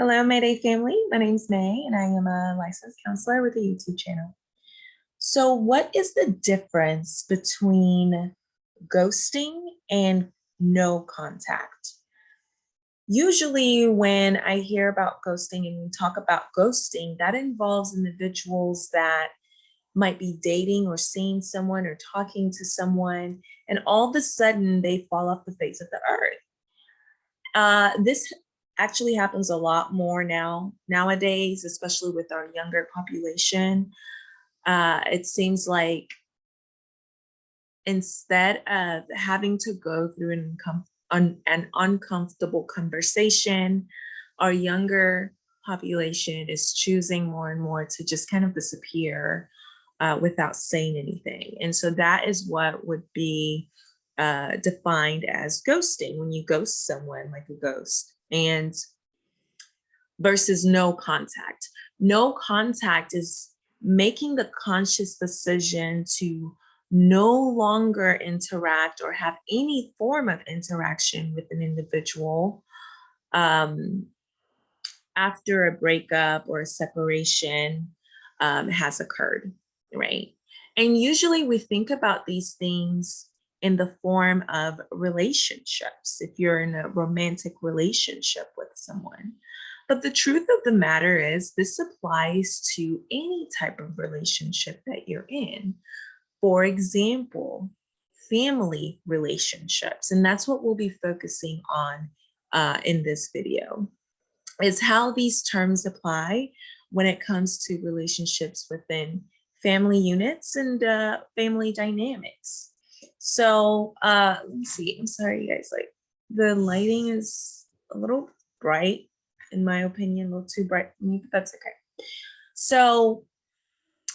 Hello, Mayday family. My name is May, and I am a licensed counselor with a YouTube channel. So what is the difference between ghosting and no contact? Usually when I hear about ghosting and we talk about ghosting, that involves individuals that might be dating or seeing someone or talking to someone, and all of a sudden they fall off the face of the earth. Uh, this actually happens a lot more now nowadays, especially with our younger population. Uh, it seems like instead of having to go through an, an uncomfortable conversation, our younger population is choosing more and more to just kind of disappear uh, without saying anything. And so that is what would be uh, defined as ghosting when you ghost someone like a ghost and versus no contact. No contact is making the conscious decision to no longer interact or have any form of interaction with an individual um, after a breakup or a separation um, has occurred, right? And usually we think about these things in the form of relationships, if you're in a romantic relationship with someone. But the truth of the matter is this applies to any type of relationship that you're in. For example, family relationships, and that's what we'll be focusing on uh, in this video, is how these terms apply when it comes to relationships within family units and uh, family dynamics. So uh, let's see. I'm sorry, you guys. Like the lighting is a little bright, in my opinion, a little too bright for me, but that's okay. So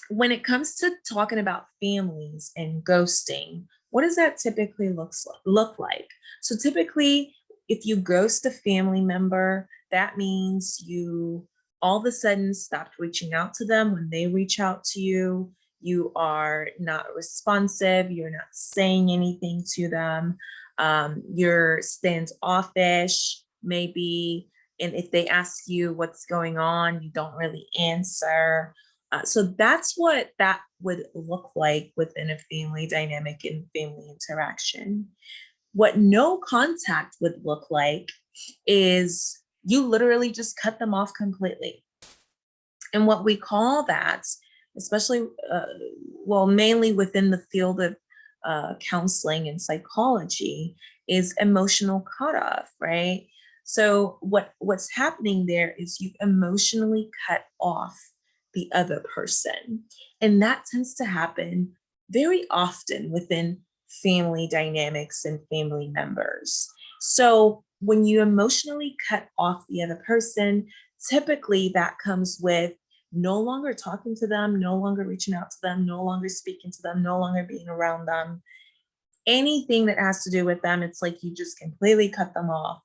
when it comes to talking about families and ghosting, what does that typically looks look like? So typically, if you ghost a family member, that means you all of a sudden stopped reaching out to them when they reach out to you you are not responsive, you're not saying anything to them, um, you're standoffish, maybe, and if they ask you what's going on, you don't really answer. Uh, so that's what that would look like within a family dynamic and family interaction. What no contact would look like is you literally just cut them off completely. And what we call that especially, uh, well, mainly within the field of uh, counseling and psychology, is emotional cutoff, right? So what what's happening there is you emotionally cut off the other person. And that tends to happen very often within family dynamics and family members. So when you emotionally cut off the other person, typically that comes with no longer talking to them, no longer reaching out to them, no longer speaking to them, no longer being around them. Anything that has to do with them, it's like you just completely cut them off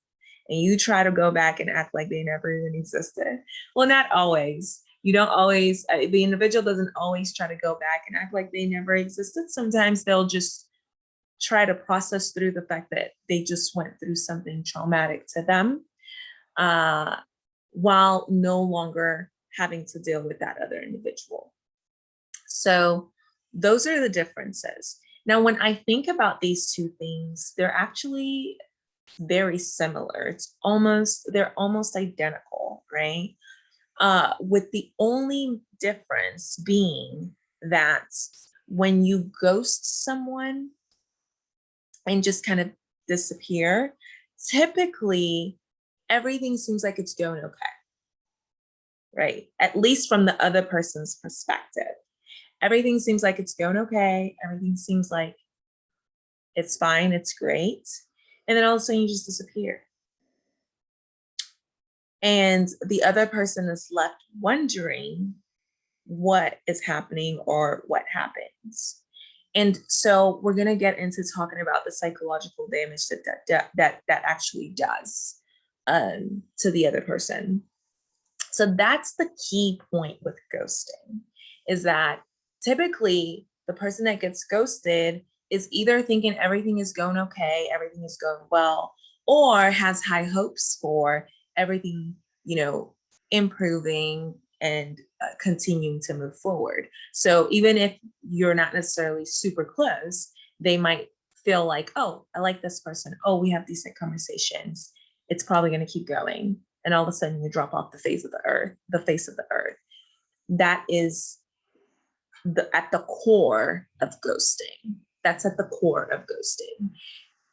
and you try to go back and act like they never even existed. Well, not always. You don't always, uh, the individual doesn't always try to go back and act like they never existed. Sometimes they'll just try to process through the fact that they just went through something traumatic to them uh, while no longer having to deal with that other individual. So those are the differences. Now, when I think about these two things, they're actually very similar. It's almost, they're almost identical, right? Uh, with the only difference being that when you ghost someone and just kind of disappear, typically everything seems like it's going okay right? At least from the other person's perspective. Everything seems like it's going okay. Everything seems like it's fine, it's great. And then all of a sudden you just disappear. And the other person is left wondering what is happening or what happens. And so we're going to get into talking about the psychological damage that that that, that actually does um, to the other person. So that's the key point with ghosting is that typically the person that gets ghosted is either thinking everything is going okay, everything is going well, or has high hopes for everything you know, improving and uh, continuing to move forward. So even if you're not necessarily super close, they might feel like, oh, I like this person. Oh, we have decent conversations. It's probably going to keep going. And all of a sudden you drop off the face of the earth, the face of the earth. That is the at the core of ghosting. That's at the core of ghosting.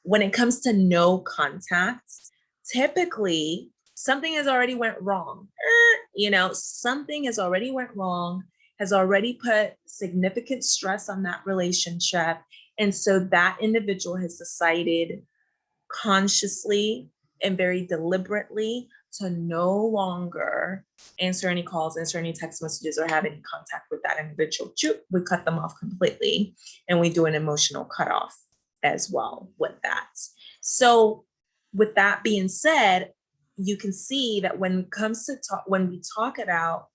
When it comes to no contact, typically something has already went wrong. Er, you know, something has already went wrong, has already put significant stress on that relationship. And so that individual has decided consciously and very deliberately to no longer answer any calls, answer any text messages, or have any contact with that individual. We cut them off completely and we do an emotional cutoff as well with that. So with that being said, you can see that when it comes to talk, when we talk about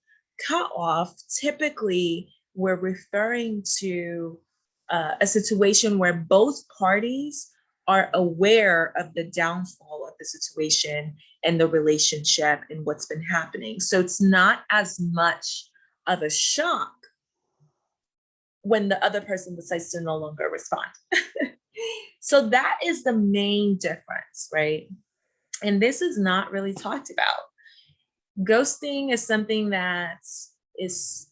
cut off, typically we're referring to uh, a situation where both parties are aware of the downfall the situation and the relationship and what's been happening. So it's not as much of a shock when the other person decides to no longer respond. so that is the main difference, right? And this is not really talked about. Ghosting is something that is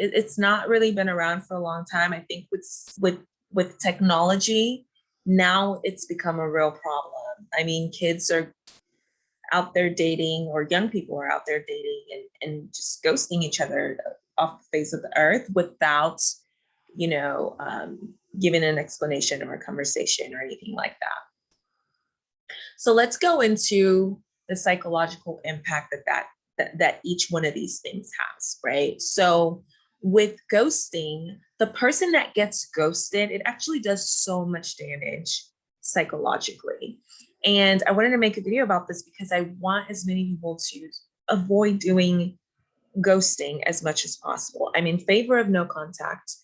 it's not really been around for a long time. I think with with with technology, now it's become a real problem. I mean, kids are out there dating or young people are out there dating and, and just ghosting each other off the face of the earth without, you know, um, giving an explanation or a conversation or anything like that. So let's go into the psychological impact that that, that, that each one of these things has, right? So with ghosting, the person that gets ghosted, it actually does so much damage psychologically. And I wanted to make a video about this because I want as many people to avoid doing ghosting as much as possible. I'm in favor of no contact.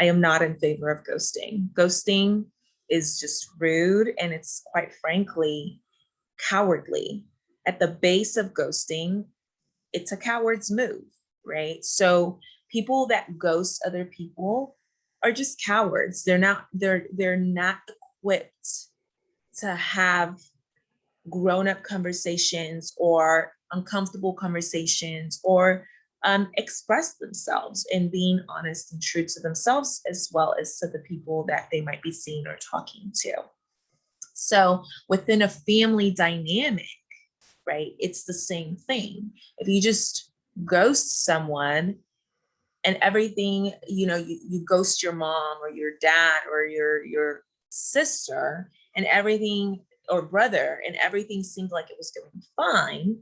I am not in favor of ghosting. Ghosting is just rude and it's quite frankly cowardly. At the base of ghosting, it's a coward's move, right? So people that ghost other people are just cowards. They're not, they're, they're not equipped to have grown-up conversations or uncomfortable conversations or um, express themselves and being honest and true to themselves as well as to the people that they might be seeing or talking to. So within a family dynamic, right, it's the same thing. If you just ghost someone and everything, you know, you, you ghost your mom or your dad or your, your sister and everything or brother and everything seemed like it was going fine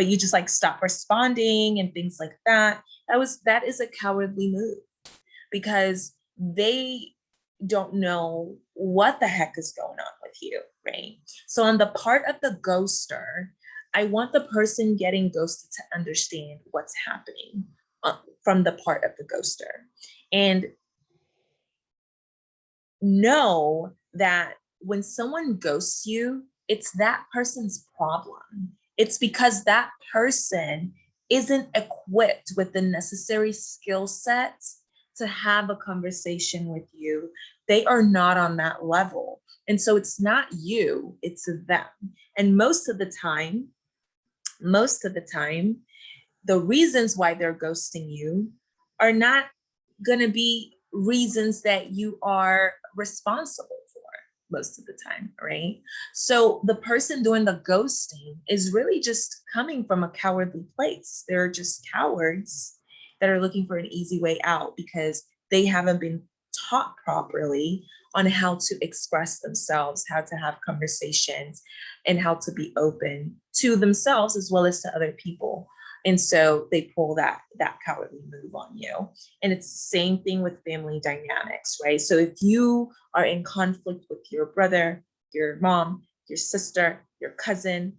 but you just like stop responding and things like that. That was that is a cowardly move because they don't know what the heck is going on with you right? So on the part of the ghoster i want the person getting ghosted to understand what's happening uh, from the part of the ghoster and know that when someone ghosts you, it's that person's problem. It's because that person isn't equipped with the necessary skill sets to have a conversation with you. They are not on that level. And so it's not you, it's them. And most of the time, most of the time, the reasons why they're ghosting you are not gonna be reasons that you are responsible for most of the time, right? So the person doing the ghosting is really just coming from a cowardly place. They're just cowards that are looking for an easy way out because they haven't been taught properly on how to express themselves, how to have conversations, and how to be open to themselves as well as to other people. And so they pull that, that cowardly move on you. And it's the same thing with family dynamics, right? So if you are in conflict with your brother, your mom, your sister, your cousin,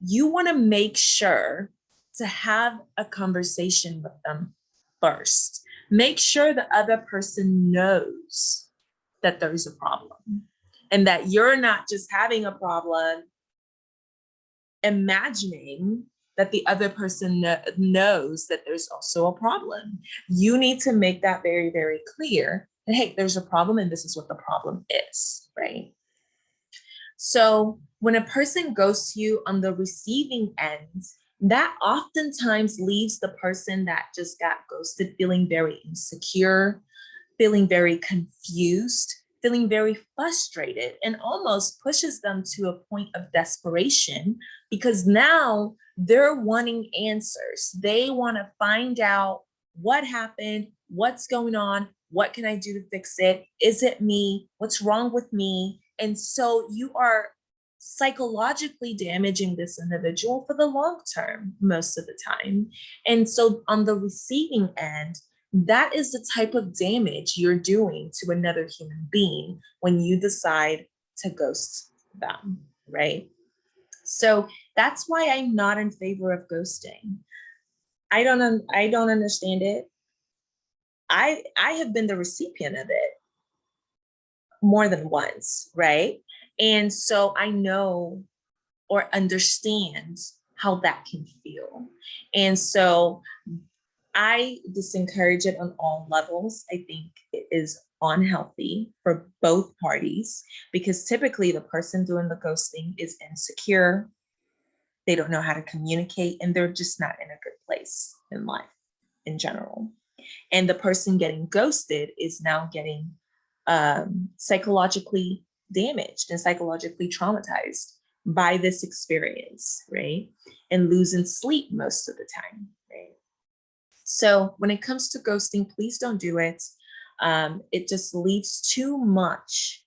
you wanna make sure to have a conversation with them first. Make sure the other person knows that there's a problem and that you're not just having a problem imagining that the other person kno- knows that there's also a problem. You need to make that very, very clear that, hey, there's a problem and this is what the problem is, right? So when a person goes to you on the receiving end, that oftentimes leaves the person that just got ghosted feeling very insecure, feeling very confused, feeling very frustrated, and almost pushes them to a point of desperation because now they're wanting answers. They want to find out what happened, what's going on, what can I do to fix it? Is it me? What's wrong with me? And so you are psychologically damaging this individual for the long term most of the time. And so on the receiving end, that is the type of damage you're doing to another human being when you decide to ghost them, right? So that's why I'm not in favor of ghosting. I don't I don't understand it. I I have been the recipient of it more than once, right? And so I know or understand how that can feel. And so I disencourage it on all levels. I think it is unhealthy for both parties because typically the person doing the ghosting is insecure. They don't know how to communicate and they're just not in a good place in life in general. And the person getting ghosted is now getting um, psychologically damaged and psychologically traumatized by this experience, right? And losing sleep most of the time? So when it comes to ghosting, please don't do it. Um, it just leaves too much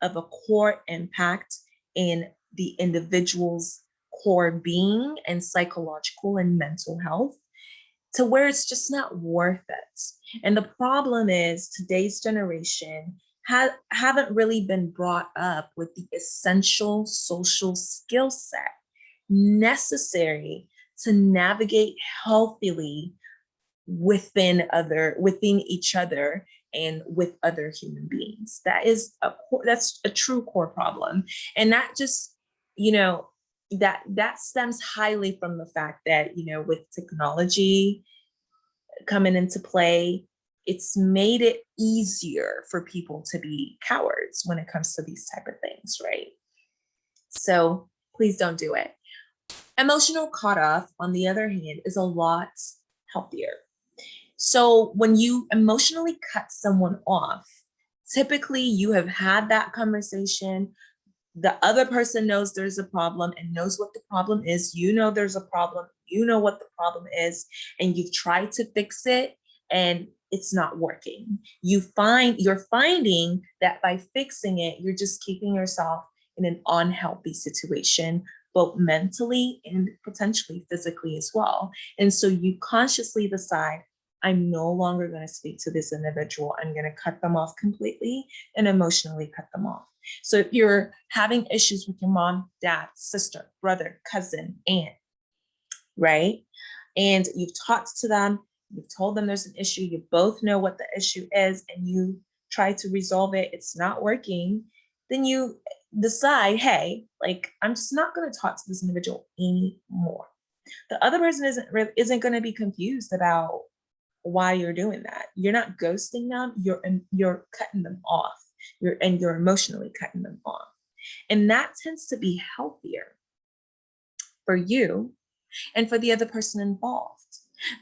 of a core impact in the individual's core being and psychological and mental health to where it's just not worth it. And the problem is today's generation ha- haven't really been brought up with the essential social skill set necessary to navigate healthily within other within each other and with other human beings that is a that's a true core problem and that just you know that that stems highly from the fact that you know with technology coming into play it's made it easier for people to be cowards when it comes to these type of things, right? So please don't do it. Emotional cutoff, on the other hand, is a lot healthier. So when you emotionally cut someone off, typically you have had that conversation. The other person knows there's a problem and knows what the problem is. You know there's a problem. You know what the problem is, and you've tried to fix it. And it's not working. You find you're finding that by fixing it, you're just keeping yourself in an unhealthy situation, both mentally and potentially physically as well. And so you consciously decide, I'm no longer going to speak to this individual. I'm going to cut them off completely and emotionally cut them off. So if you're having issues with your mom, dad, sister, brother, cousin, aunt, right? And you've talked to them, you've told them there's an issue, you both know what the issue is, and you try to resolve it, it's not working, then you decide, hey, like I'm just not going to talk to this individual anymore. The other person isn't isn't going to be confused about why you're doing that. You're not ghosting them, you're you're cutting them off. You're and you're emotionally cutting them off. And that tends to be healthier for you and for the other person involved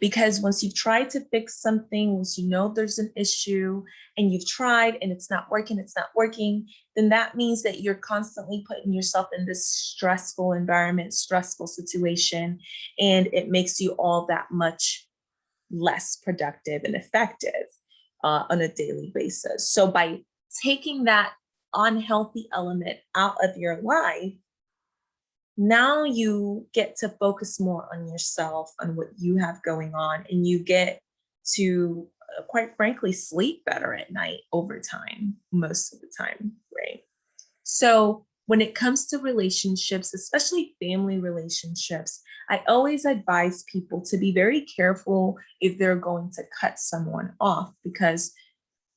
because once you've tried to fix something, once you know there's an issue and you've tried and it's not working, it's not working, then that means that you're constantly putting yourself in this stressful environment, stressful situation, and it makes you all that much less productive and effective uh, on a daily basis. So by taking that unhealthy element out of your life, now you get to focus more on yourself, on what you have going on, and you get to, uh, quite frankly, sleep better at night over time, most of the time, right? So when it comes to relationships, especially family relationships, I always advise people to be very careful if they're going to cut someone off because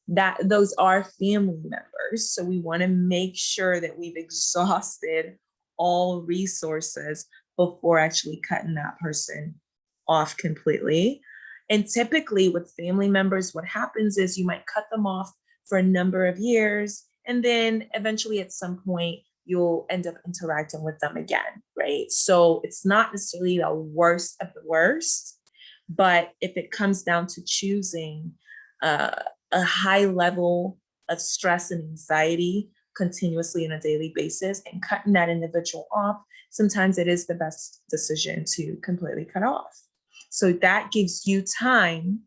that those are family members. So we want to make sure that we've exhausted all resources before actually cutting that person off completely. And typically with family members, what happens is you might cut them off for a number of years. And then eventually at some point, you'll end up interacting with them again, right? So it's not necessarily the worst of the worst, but if it comes down to choosing uh, a high level of stress and anxiety continuously on a daily basis and cutting that individual off, sometimes it is the best decision to completely cut off. So that gives you time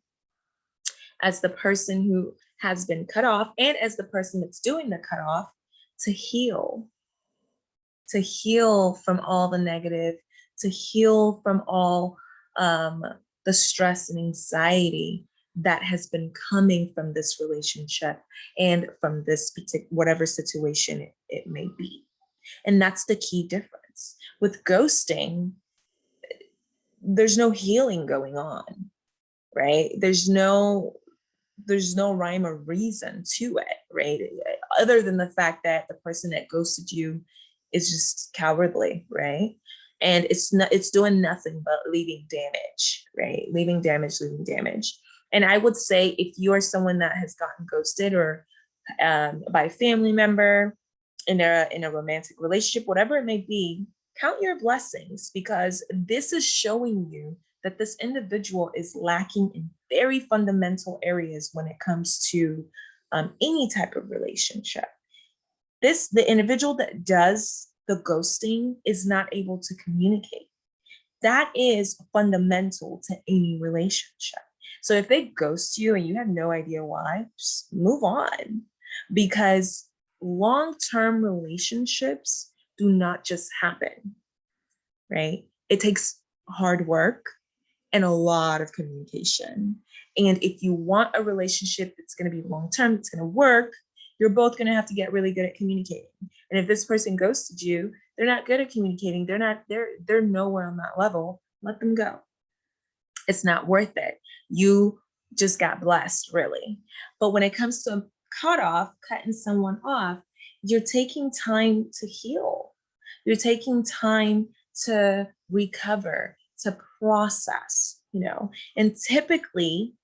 as the person who has been cut off and as the person that's doing the cut off to heal, to heal from all the negative, to heal from all um, the stress and anxiety that has been coming from this relationship and from this particular whatever situation it, it may be. And that's the key difference. With ghosting, there's no healing going on, right? There's no there's no rhyme or reason to it, right? Other than the fact that the person that ghosted you is just cowardly, right? And it's not it's doing nothing but leaving damage, right? Leaving damage, leaving damage. And I would say if you are someone that has gotten ghosted or um, by a family member in a in a romantic relationship, whatever it may be, count your blessings because this is showing you that this individual is lacking in very fundamental areas when it comes to um, any type of relationship. This, the individual that does the ghosting is not able to communicate. That is fundamental to any relationship. So if they ghost you and you have no idea why, just move on because long-term relationships do not just happen, right? It takes hard work and a lot of communication. And if you want a relationship that's going to be long-term, that's going to work, you're both going to have to get really good at communicating. And if this person ghosted you, they're not good at communicating. They're not, they're, they're nowhere on that level. Let them go. It's not worth it. You just got blessed, really. But when it comes to cut off, cutting someone off, you're taking time to heal. You're taking time to recover, to process, you know, and typically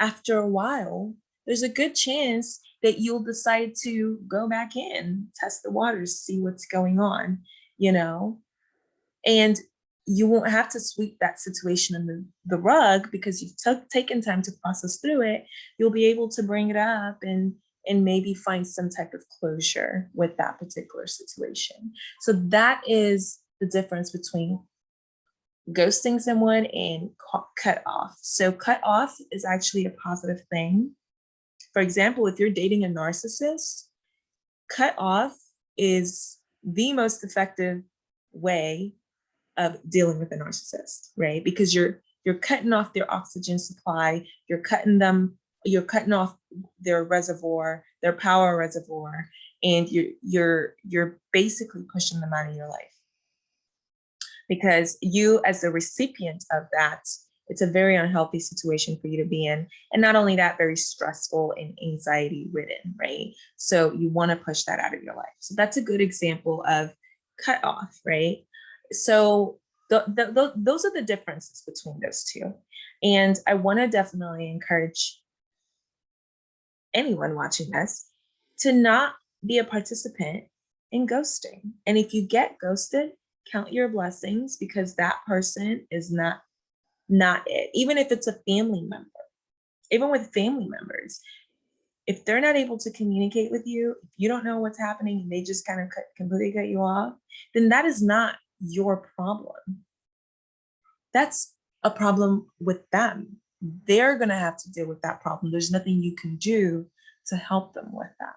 after a while, there's a good chance that you'll decide to go back in, test the waters, see what's going on, you know, and you won't have to sweep that situation in the, the rug because you've taken time to process through it. You'll be able to bring it up and and maybe find some type of closure with that particular situation. So that is the difference between ghosting someone and cut off. So cut off is actually a positive thing. For example, if you're dating a narcissist, cut off is the most effective way of dealing with a narcissist, right? Because you're you're cutting off their oxygen supply, you're cutting them you're cutting off their reservoir, their power reservoir, and you're you're you're basically pushing them out of your life. Because you as the recipient of that, it's a very unhealthy situation for you to be in. And not only that, very stressful and anxiety ridden, right? So you want to push that out of your life. So that's a good example of cut off, right? So the, the, the, those are the differences between those two. And I want to definitely encourage anyone watching this to not be a participant in ghosting. And if you get ghosted, count your blessings because that person is not not it. Even if it's a family member, even with family members, if they're not able to communicate with you, if you don't know what's happening and they just kind of cut, completely cut you off, then that is not your problem. That's a problem with them they're going to have to deal with that problem. There's nothing you can do to help them with that.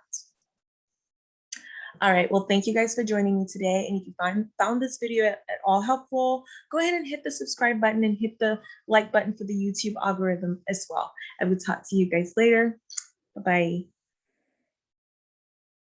All right, well, thank you guys for joining me today. And if you find, found this video at, at all helpful, go ahead and hit the subscribe button and hit the like button for the YouTube algorithm as well. I will talk to you guys later. Bye-bye.